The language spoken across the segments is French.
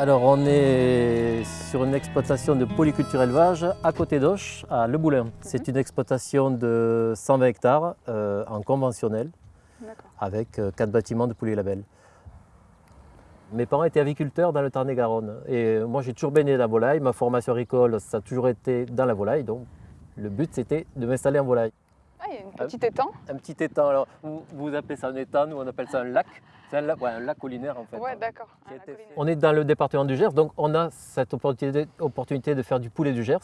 Alors on est sur une exploitation de polyculture élevage à côté d'Auch, à Le Boulin. C'est une exploitation de 120 hectares euh, en conventionnel avec euh, quatre bâtiments de poulet label. Mes parents étaient aviculteurs dans le Tarn-et-Garonne et moi j'ai toujours baigné la volaille. Ma formation agricole, ça a toujours été dans la volaille, donc le but c'était de m'installer en volaille. Ah, il y a un petit étang Un petit étang, alors vous, vous appelez ça un étang, nous on appelle ça un lac. C'est un, lac- ouais, un lac collinaire en fait. Ouais, d'accord. On est dans le département du Gers, donc on a cette opportunité, opportunité de faire du poulet du Gers.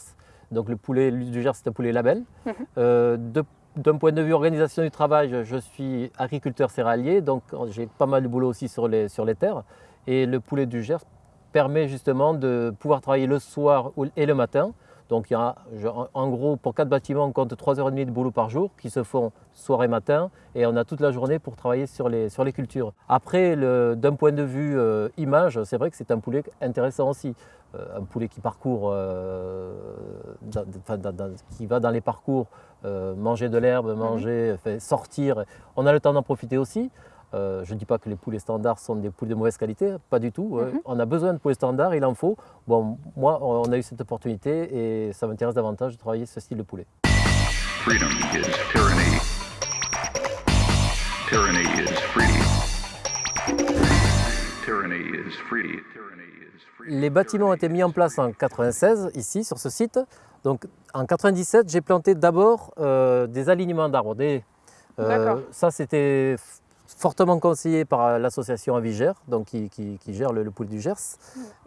Donc le poulet du Gers, c'est un poulet label. Mhm. Euh, de- D'un point de vue organisation du travail, je, suis agriculteur céréalier, donc j'ai pas mal de boulot aussi sur les, sur les terres. Et le poulet du Gers permet justement de pouvoir travailler le soir et le matin. Donc il y a, en- gros, pour quatre bâtiments, on compte 3h30 de boulot par jour qui se font soir et matin. Et on a toute la journée pour travailler sur les, sur les cultures. Après, d'un point de vue euh, image, c'est vrai que c'est un poulet intéressant aussi. Euh, un poulet qui parcourt, euh, dans- enfin, dans- dans- qui va dans les parcours, manger de l'herbe, manger, enfin, sortir. On a le temps d'en profiter aussi. Euh, je ne dis pas que les poulets standards sont des poulets de mauvaise qualité, pas du tout. Euh, Mhm. on a besoin de poulets standards, il en faut. Bon, moi, on a eu cette opportunité et ça m'intéresse davantage de travailler ce style de poulet. Freedom is tyranny. Tyranny is free. Tyranny is free. Tyranny is free. Les bâtiments ont été mis en place en 96 ici sur ce site. Donc en 97, j'ai planté d'abord euh, des alignements d'arbres. des- euh, D'accord. ça c'était fortement conseillé par euh, l'association Avigère, donc qui, qui- qui gère le, le poulet du Gers.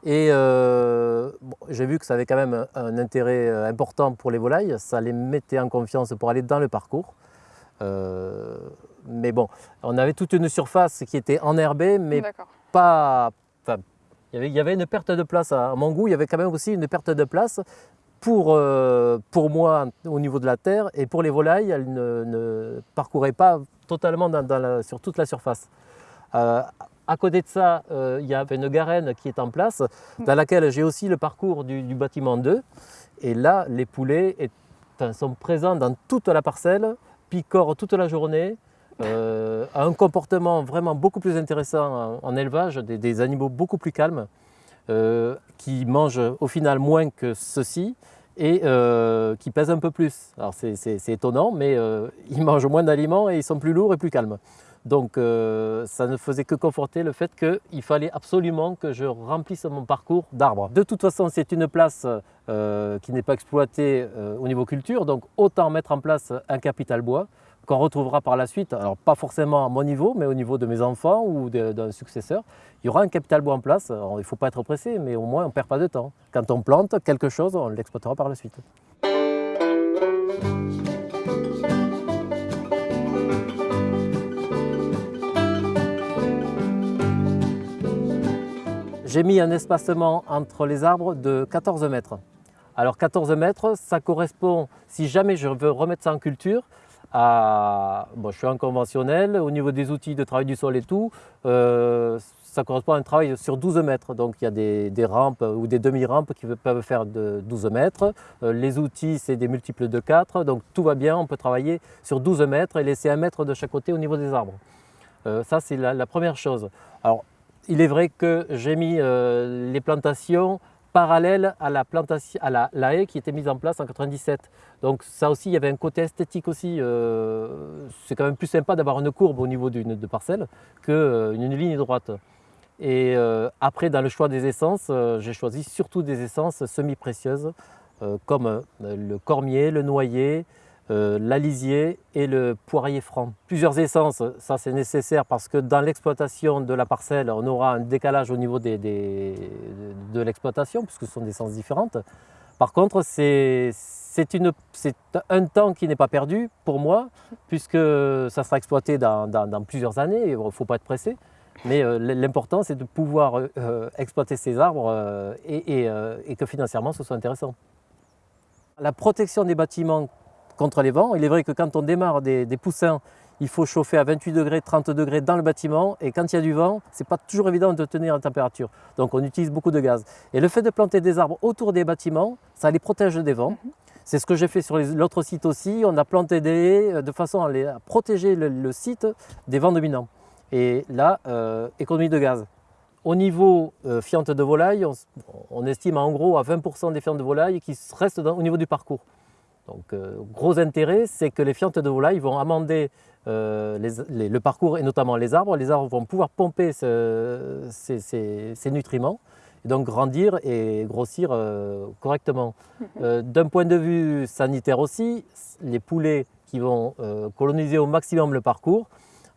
Et euh, bon, j'ai vu que ça avait quand même un, intérêt euh, important pour les volailles. Ça les mettait en confiance pour aller dans le parcours. Euh, mais bon, on avait toute une surface qui était enherbée, mais pas. Enfin, il y avait- il y avait une perte de place à, à mon goût. Il y avait quand même aussi une perte de place pour, euh, pour moi au niveau de la terre et pour les volailles. Elles ne, ne parcouraient pas totalement dans- la- sur toute la surface. Euh, à côté de ça, euh, il y avait une garenne qui est en place, dans laquelle j'ai aussi le parcours du, bâtiment 2. Et là, les poulets sont présents dans toute la parcelle, picorent toute la journée, euh, un comportement vraiment beaucoup plus intéressant en, élevage, des, des animaux beaucoup plus calmes, euh, qui mangent au final moins que ceux-ci et euh, qui pèsent un peu plus. Alors c'est- étonnant, mais euh, ils mangent moins d'aliments et ils sont plus lourds et plus calmes. Donc euh, ça ne faisait que conforter le fait qu'il fallait absolument que je remplisse mon parcours d'arbres. De toute façon, c'est une place qui n'est pas exploitée au niveau culture, donc autant mettre en place un capital bois qu'on retrouvera par la suite, alors pas forcément à mon niveau, mais au niveau de mes enfants ou d'un successeur. Il y aura un capital bois en place, il ne faut pas être pressé, mais au moins on ne perd pas de temps. Quand on plante quelque chose, on l'exploitera par la suite. J'ai mis un espacement entre les arbres de 14 mètres. Alors 14 mètres, ça correspond, si jamais je veux remettre ça en culture, à, je suis en conventionnel, au niveau des outils de travail du sol et tout, euh, ça correspond à un travail sur 12 mètres. Donc il y a des, rampes ou des demi-rampes qui peuvent faire de 12 mètres. Euh, les outils, c'est des multiples de 4, donc tout va bien, on peut travailler sur 12 mètres et laisser un mètre de chaque côté au niveau des arbres. Euh, ça, c'est la, première chose. Alors, il est vrai que j'ai mis euh, les plantations parallèles à la, plantation, à la, haie qui était mise en place en 97. Donc ça aussi, il y avait un côté esthétique aussi. euh, c'est quand même plus sympa d'avoir une courbe au niveau d'une parcelle qu'une une ligne droite. Et euh, après, dans le choix des essences, euh, j'ai choisi surtout des essences semi-précieuses euh, comme euh, le cormier, le noyer, euh, et le poirier franc. Plusieurs essences, ça c'est nécessaire parce que dans l'exploitation de la parcelle, on aura un décalage au niveau de l'exploitation puisque ce sont des essences différentes. Par contre, c'est un temps qui n'est pas perdu pour moi puisque ça sera exploité dans, plusieurs années, il ne faut pas être pressé. Mais euh, l'important, c'est de pouvoir euh, exploiter ces arbres euh, et, euh, et que financièrement, ce soit intéressant. La protection des bâtiments contre les vents, il est vrai que quand on démarre des, des poussins, il faut chauffer à 28 degrés, 30 degrés dans le bâtiment et quand il y a du vent, ce n'est pas toujours évident de tenir la température. Donc on utilise beaucoup de gaz. Et le fait de planter des arbres autour des bâtiments, ça les protège des vents. C'est ce que j'ai fait sur l'autre site aussi. On a planté des haies euh, de façon à, les- à protéger le, le site des vents dominants. Et là, euh, économie de gaz. Au niveau euh, fientes de volaille, on, estime en gros à 20% des fientes de volaille qui restent dans- au niveau du parcours. Donc, euh, gros intérêt, c'est que les fientes de volaille vont amender euh, les- les- le parcours et notamment les arbres. Les arbres vont pouvoir pomper ce- ces, ces- ces nutriments et donc grandir et grossir euh, correctement. Euh, D'un point de vue sanitaire aussi, les poulets qui vont coloniser au maximum le parcours,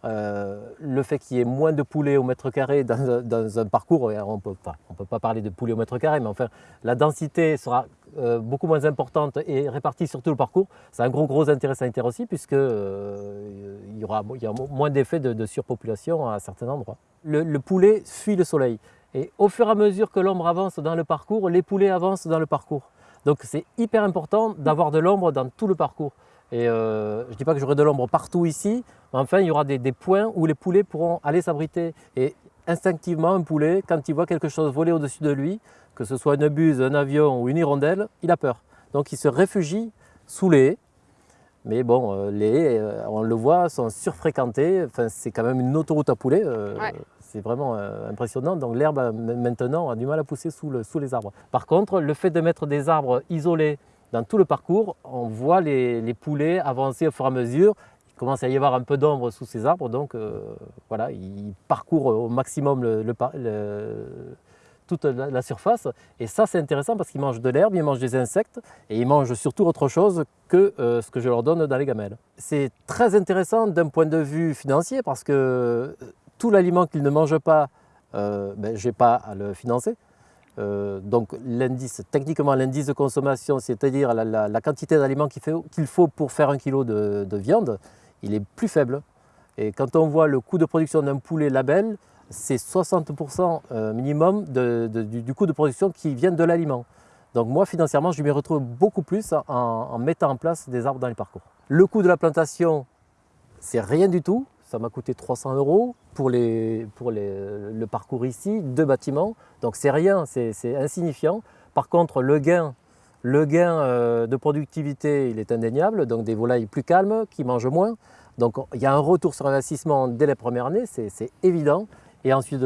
euh, le fait qu'il y ait moins de poulets au mètre carré dans, un- parcours, et on ne peut pas parler de poulets au mètre carré, mais enfin la densité sera euh, beaucoup moins importante et répartie sur tout le parcours. C'est un gros intérêt sanitaire aussi puisque euh, il y aura moins d'effets de, de surpopulation à certains endroits. Le, le poulet fuit le soleil et au fur et à mesure que l'ombre avance dans le parcours, les poulets avancent dans le parcours. Donc c'est hyper important d'avoir de l'ombre dans tout le parcours. Et euh, je ne dis pas que j'aurai de l'ombre partout ici, mais enfin il y aura des, des points où les poulets pourront aller s'abriter. Et instinctivement, un poulet, quand il voit quelque chose voler au-dessus de lui, que ce soit une buse, un avion ou une hirondelle, il a peur. Donc il se réfugie sous les haies. Mais bon, euh, les haies, euh, on le voit, sont surfréquentées. Enfin, c'est quand même une autoroute à poulets. euh, Ouais. C'est vraiment impressionnant. Donc l'herbe, maintenant, a du mal à pousser sous, le- sous les arbres. Par contre, le fait de mettre des arbres isolés dans tout le parcours, on voit les, poulets avancer au fur et à mesure. Il commence à y avoir un peu d'ombre sous ces arbres, donc euh, voilà, ils parcourent au maximum toute la, surface. Et ça, c'est intéressant parce qu'ils mangent de l'herbe, ils mangent des insectes et ils mangent surtout autre chose que euh, ce que je leur donne dans les gamelles. C'est très intéressant d'un point de vue financier parce que euh, tout l'aliment qu'ils ne mangent pas, ben, je n'ai pas à le financer. Euh, donc techniquement l'indice de consommation, c'est-à-dire la, quantité d'aliments qu'il faut pour faire un kilo de, de viande, il est plus faible. Et quand on voit le coût de production d'un poulet label, c'est 60% euh, minimum du, coût de production qui vient de l'aliment. Donc moi, financièrement, je m'y retrouve beaucoup plus en mettant en place des arbres dans les parcours. Le coût de la plantation, c'est rien du tout. Ça m'a coûté 300 euros pour, les, pour les- le parcours ici, deux bâtiments. Donc c'est rien, c'est insignifiant. Par contre, le gain, le gain euh, de productivité, il est indéniable. Donc des volailles plus calmes, qui mangent moins. Donc il y a un retour sur investissement dès les premières années, c'est évident. Et ensuite,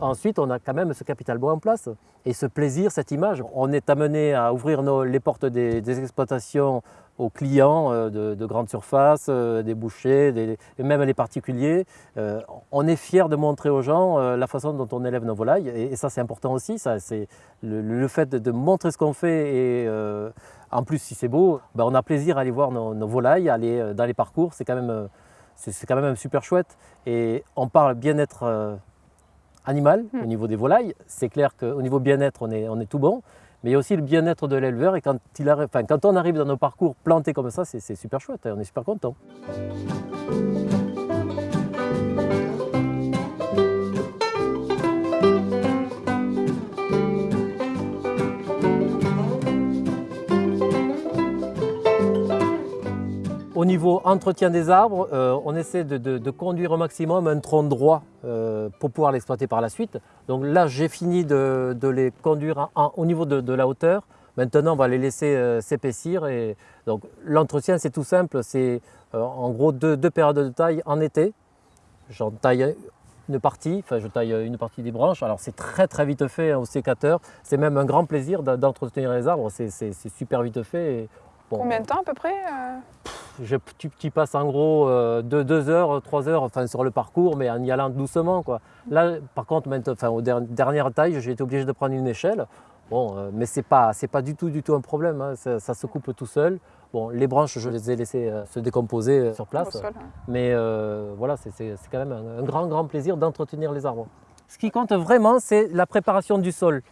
ensuite, on a quand même ce capital bois en place et ce plaisir, cette image. On est amené à ouvrir nos- les portes des exploitations aux clients euh, de, de grandes surfaces, euh, des bouchers, des- et même les particuliers. Euh, on est fier de montrer aux gens euh, la façon dont on élève nos volailles et, et ça c'est important aussi. Ça, c'est le, le fait de, de montrer ce qu'on fait et euh, en plus si c'est beau, ben, on a plaisir à aller voir nos, nos volailles, aller dans les parcours. C'est quand même c'est quand même super chouette et on parle bien-être animal Hmm. au niveau des volailles. C'est clair qu'au niveau bien-être, on est, on est tout bon, mais il y a aussi le bien-être de l'éleveur. Et quand, on arrive dans nos parcours plantés comme ça, c'est super chouette, on est super content. Au niveau entretien des arbres, euh, on essaie de, conduire au maximum un tronc droit euh, pour pouvoir l'exploiter par la suite. Donc là, j'ai fini de, les conduire au niveau de, la hauteur. Maintenant, on va les laisser euh, s'épaissir. L'entretien, c'est tout simple. C'est en gros deux, périodes de taille en été. J'en taille une partie, enfin je taille une partie des branches. Alors c'est très très vite fait hein, au sécateur. C'est même un grand plaisir d'en- d'entretenir les arbres. C'est- super vite fait. Bon, Combien de temps à peu près euh je, tu, tu passes en gros euh, de 2 heures, 3 heures enfin, sur le parcours, mais en y allant doucement. Quoi. Là, par contre, enfin, aux der- dernières tailles, j'ai été obligé de prendre une échelle. Bon, euh, mais ce n'est pas, pas du tout, du tout un problème. hein. Ça, ça se coupe tout seul. Bon, les branches, je les ai laissées euh, se décomposer euh, sur place. sol, ouais. Mais euh, voilà, c'est quand même un, un grand, grand plaisir d'entretenir les arbres. Ce qui compte vraiment, c'est la préparation du sol.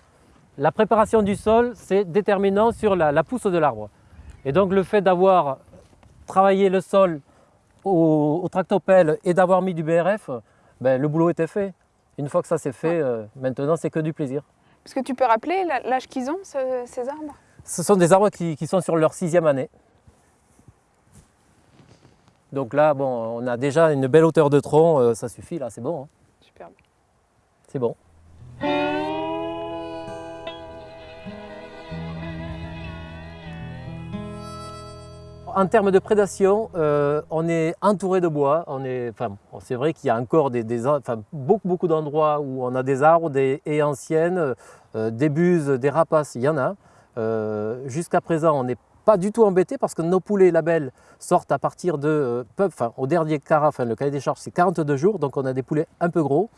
La préparation du sol, c'est déterminant sur la, la pousse de l'arbre. Et donc le fait d'avoir travaillé le sol au, au tractopelle et d'avoir mis du BRF, ben, le boulot était fait. Une fois que ça c'est fait, euh, maintenant c'est que du plaisir. Est-ce que tu peux rappeler l'âge qu'ils ont, ce- ces arbres? Ce sont des arbres qui, qui sont sur leur sixième année. Donc là, bon, on a déjà une belle hauteur de tronc, euh, ça suffit, là, c'est bon. hein. Superbe. C'est bon. En termes de prédation, euh, on est entouré de bois. On est, enfin, c'est vrai qu'il y a encore des, beaucoup, d'endroits où on a des arbres, des haies anciennes, euh, des buses, des rapaces, il y en a. Euh, Jusqu'à présent, on n'est pas du tout embêté parce que nos poulets labels sortent à partir de, au dernier cara, enfin, le cahier des charges, c'est 42 jours, donc on a des poulets un peu gros.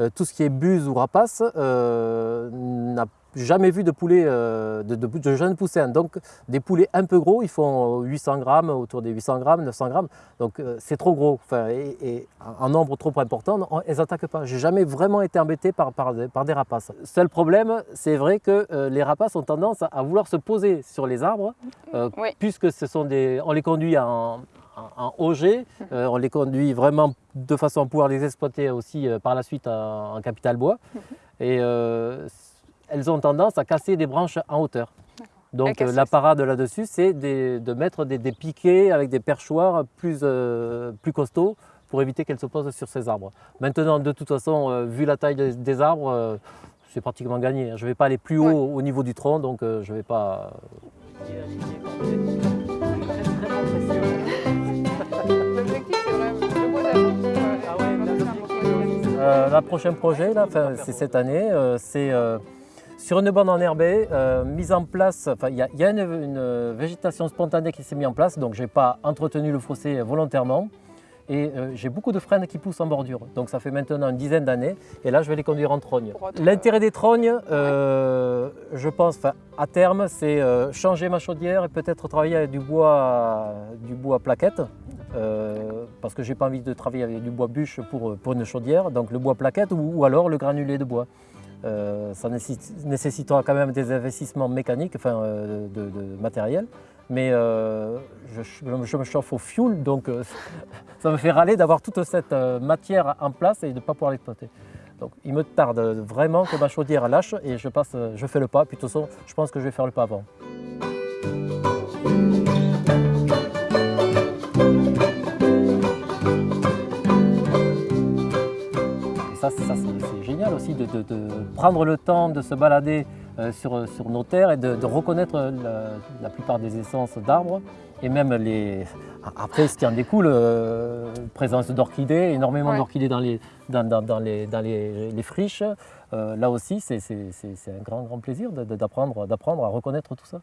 Euh, tout ce qui est buse ou rapace euh, n'a jamais vu de poulet euh, de, de- de jeunes poussins. Donc des poulets un peu gros, ils font 800 grammes, autour des 800 grammes, 900 grammes. Donc c'est trop gros. Enfin, et, et un nombre trop important, on- elles n'attaquent pas. J'ai jamais vraiment été embêté par, par, des- par des rapaces. Seul problème, c'est vrai que euh, les rapaces ont tendance à, à vouloir se poser sur les arbres, euh, Oui. puisque ce sont des, on les conduit en, en, en OG, euh, on les conduit vraiment de façon à pouvoir les exploiter aussi euh, par la suite en, en capital bois. Et euh, elles ont tendance à casser des branches en hauteur. Donc euh, la parade là-dessus, c'est de mettre des, des piquets avec des perchoirs plus, euh, plus costauds pour éviter qu'elles se posent sur ces arbres. Maintenant, de toute façon, euh, vu la taille des, des arbres, c'est pratiquement gagné. Je ne vais pas aller plus haut Ouais. au niveau du tronc, donc je ne vais pas... Euh, la prochain projet, c'est cette année, euh, c'est euh, sur une bande enherbée, euh, mise en place, il y a, une végétation spontanée qui s'est mise en place, donc je n'ai pas entretenu le fossé volontairement. Et euh, j'ai beaucoup de frênes qui poussent en bordure. Donc ça fait maintenant une dizaine d'années. Et là, je vais les conduire en trogne. L'intérêt des trognes, euh, je pense, à terme, c'est euh, changer ma chaudière et peut-être travailler avec du bois, du bois plaquette. parce que j'ai pas envie de travailler avec du bois bûche pour, pour une chaudière. Donc le bois plaquette ou, ou alors le granulé de bois. Ça nécessi- nécessitera quand même des investissements mécaniques, enfin de, de matériel. Mais euh, je, me chauffe au fioul, donc euh, ça me fait râler d'avoir toute cette euh, matière en place et de ne pas pouvoir l'exploiter. Donc il me tarde vraiment que ma chaudière lâche et je, passe, je fais le pas. Puis de toute façon, je pense que je vais faire le pas avant. Ça, c'est génial aussi de, prendre le temps de se balader sur, sur nos terres et de, de reconnaître la, la plupart des essences d'arbres et même les. Après, ce qui en découle, euh, présence d'orchidées, énormément Ouais. d'orchidées dans les, dans, dans- dans les, dans les, les friches. Euh, là aussi, c'est un grand, grand plaisir d'apprendre à reconnaître tout ça.